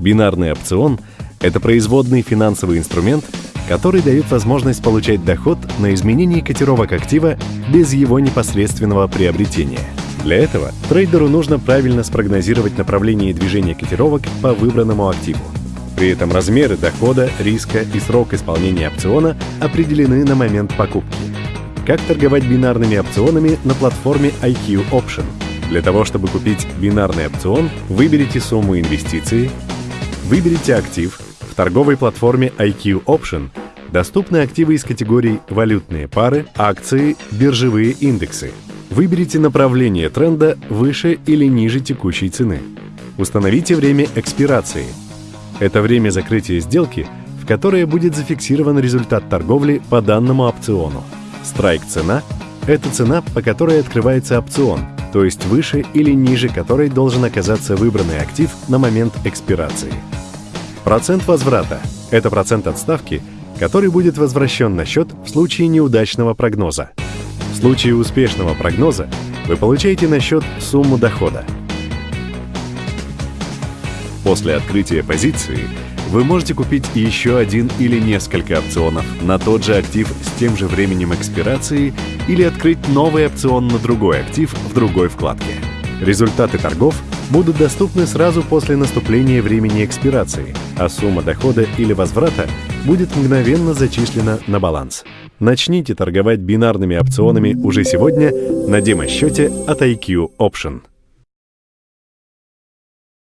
Бинарный опцион — это производный финансовый инструмент, который дает возможность получать доход на изменение котировок актива без его непосредственного приобретения. Для этого трейдеру нужно правильно спрогнозировать направление движения котировок по выбранному активу. При этом размеры дохода, риска и срок исполнения опциона определены на момент покупки. Как торговать бинарными опционами на платформе IQ Option? Для того, чтобы купить бинарный опцион, выберите сумму инвестиции, выберите актив. В торговой платформе IQ Option доступны активы из категорий валютные пары, акции, биржевые индексы. Выберите направление тренда выше или ниже текущей цены. Установите время экспирации. Это время закрытия сделки, в которое будет зафиксирован результат торговли по данному опциону. Страйк-цена – это цена, по которой открывается опцион, то есть выше или ниже которой должен оказаться выбранный актив на момент экспирации. Процент возврата – это процент от ставки, который будет возвращен на счет в случае неудачного прогноза. В случае успешного прогноза вы получаете на счет сумму дохода. После открытия позиции вы можете купить еще один или несколько опционов на тот же актив с тем же временем экспирации или открыть новый опцион на другой актив в другой вкладке. Результаты торгов будут доступны сразу после наступления времени экспирации, а сумма дохода или возврата будет мгновенно зачислена на баланс. Начните торговать бинарными опционами уже сегодня на демо-счете от IQ Option.